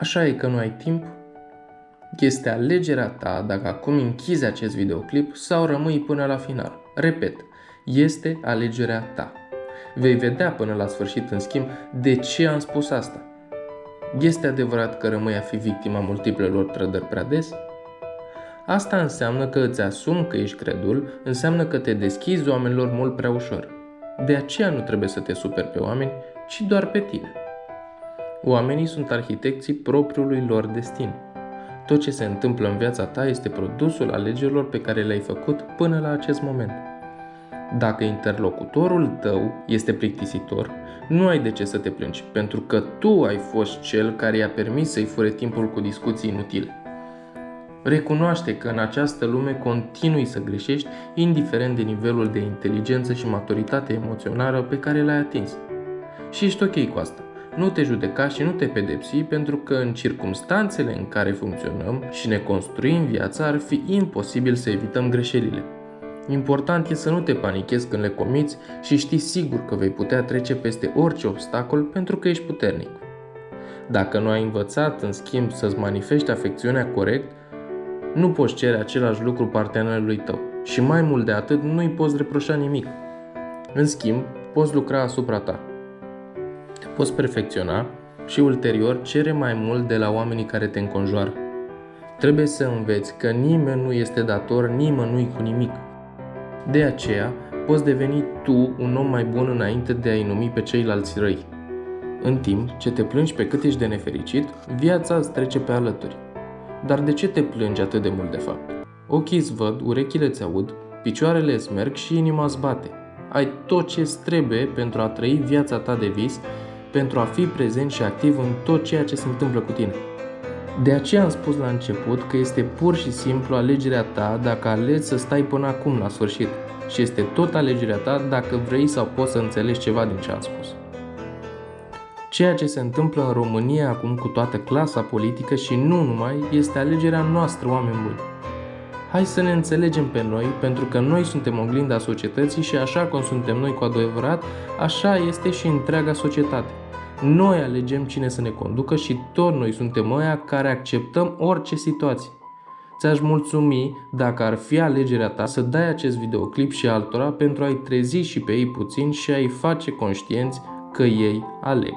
Așa e că nu ai timp? Este alegerea ta dacă acum închizi acest videoclip sau rămâi până la final. Repet, este alegerea ta. Vei vedea până la sfârșit, în schimb, de ce am spus asta. Este adevărat că rămâi a fi victima multiplelor trădări prea des? Asta înseamnă că îți asumi că ești credul, înseamnă că te deschizi oamenilor mult prea ușor. De aceea nu trebuie să te superi pe oameni, ci doar pe tine. Oamenii sunt arhitecții propriului lor destin. Tot ce se întâmplă în viața ta este produsul alegerilor pe care le-ai făcut până la acest moment. Dacă interlocutorul tău este plictisitor, nu ai de ce să te plângi, pentru că tu ai fost cel care i-a permis să-i fure timpul cu discuții inutile. Recunoaște că în această lume continui să greșești, indiferent de nivelul de inteligență și maturitate emoțională pe care l-ai atins. Și ești ok cu asta. Nu te judeca și nu te pedepsi pentru că în circumstanțele în care funcționăm și ne construim viața ar fi imposibil să evităm greșelile. Important e să nu te panichezi când le comiți și știi sigur că vei putea trece peste orice obstacol pentru că ești puternic. Dacă nu ai învățat, în schimb, să-ți manifesti afecțiunea corect, nu poți cere același lucru partenerului tău și mai mult de atât nu îi poți reproșa nimic. În schimb, poți lucra asupra ta. Te poți perfecționa și ulterior cere mai mult de la oamenii care te înconjoară. Trebuie să înveți că nimeni nu este dator nimănui cu nimic. De aceea, poți deveni tu un om mai bun înainte de a-i numi pe ceilalți răi. În timp ce te plângi pe cât ești de nefericit, viața îți trece pe alături. Dar de ce te plângi atât de mult de fapt? Ochii îți văd, urechile îți aud, picioarele îți merg și inima îți bate. Ai tot ce îți trebuie pentru a trăi viața ta de vis, pentru a fi prezent și activ în tot ceea ce se întâmplă cu tine. De aceea am spus la început că este pur și simplu alegerea ta dacă alegi să stai până acum la sfârșit și este tot alegerea ta dacă vrei sau poți să înțelegi ceva din ce am spus. Ceea ce se întâmplă în România acum cu toată clasa politică și nu numai este alegerea noastră, oameni buni. Hai să ne înțelegem pe noi, pentru că noi suntem oglinda societății și așa cum suntem noi cu adevărat, așa este și întreaga societate. Noi alegem cine să ne conducă și tot noi suntem ăia care acceptăm orice situație. Ți-aș mulțumi dacă ar fi alegerea ta să dai acest videoclip și altora pentru a-i trezi și pe ei puțin și a-i face conștienți că ei aleg.